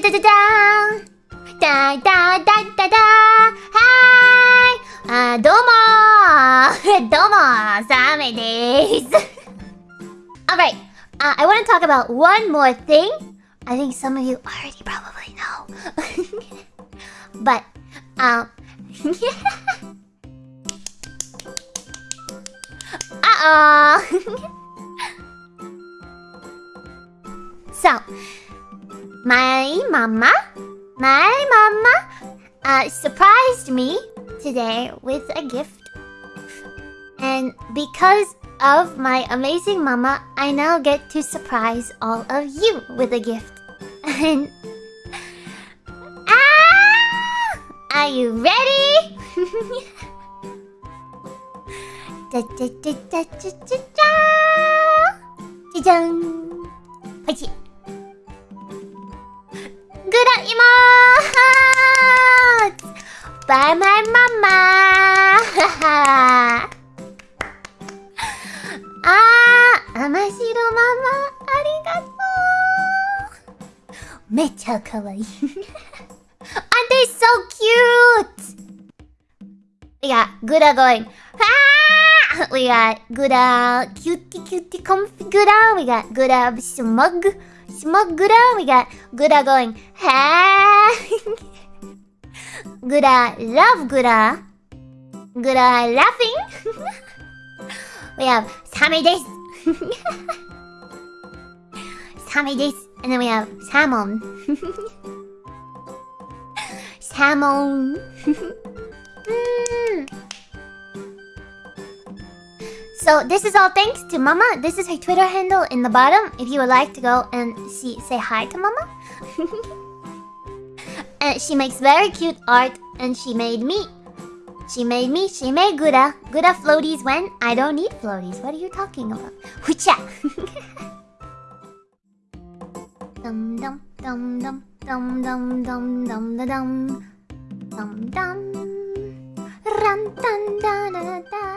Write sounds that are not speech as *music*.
da da da da da da da da Hi! Uh, どうもどうもサメです *laughs* *laughs* Alright, uh, I want to talk about one more thing. I think some of you already probably know. *laughs* but, um... Uh-oh! so, my mama, my mama, uh, surprised me today with a gift. And because of my amazing mama, I now get to surprise all of you with a gift. And... Ah! Are you ready? *laughs* da, da, da, da, da, da, da. Dun. Hachi. By my mama! あー、甘白ママ、ありがとうめっちゃ可愛い Aren't they so cute? We got Gura going, ah! We got Gura cutie cutie comfy Gura. We got Gura smug, smug Gura. We got Gura going, ha! *laughs* Gura love Gura. Gura laughing. *laughs* we have Same desu. *laughs* Same desu. And then we have Salmon. Salmon. mm. So this is all thanks to Mama. This is her Twitter handle in the bottom if you would like to go and see say hi to Mama. *laughs* and she makes very cute art and she made me she made me, she made Gura. Gura floaties when I don't need floaties. What are you talking about? Hucha! *laughs* dum dum dum dum dum dum dum dum dum dum dum dum dum dum dum